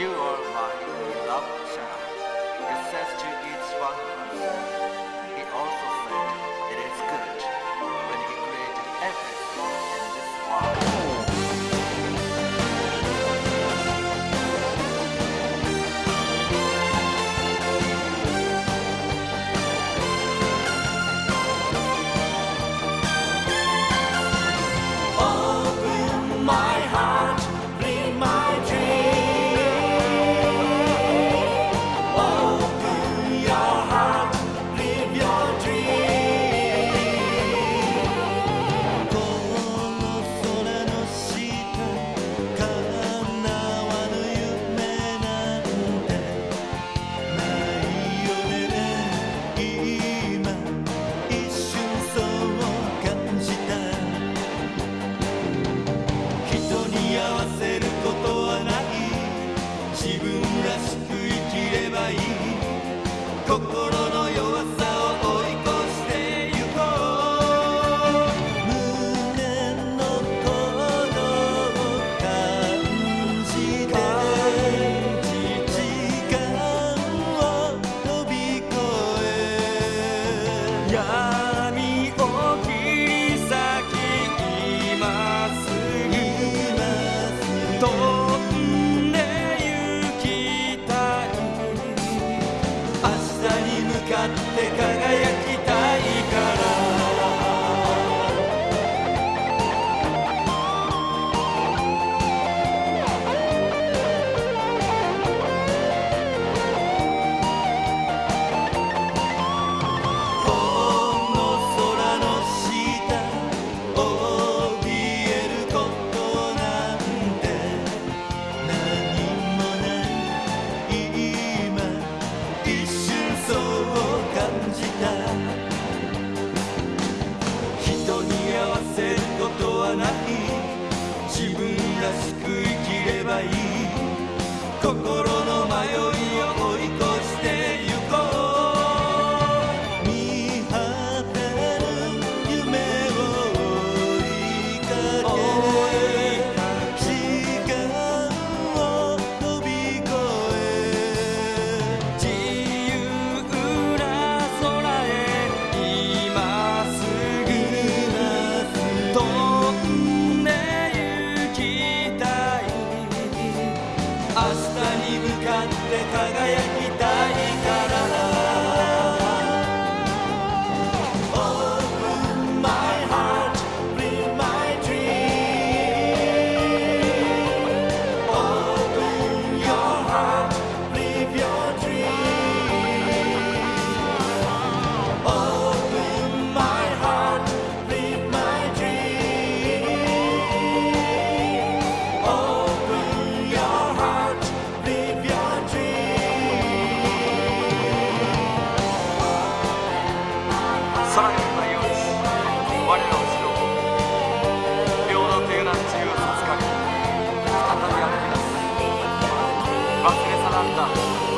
You are my beloved child, it says to its one 自分らしく生きればいい。心 Isso. さらにの内容です我らを指導平等というな自由を授かり再び歩き出す。忘れ去られた。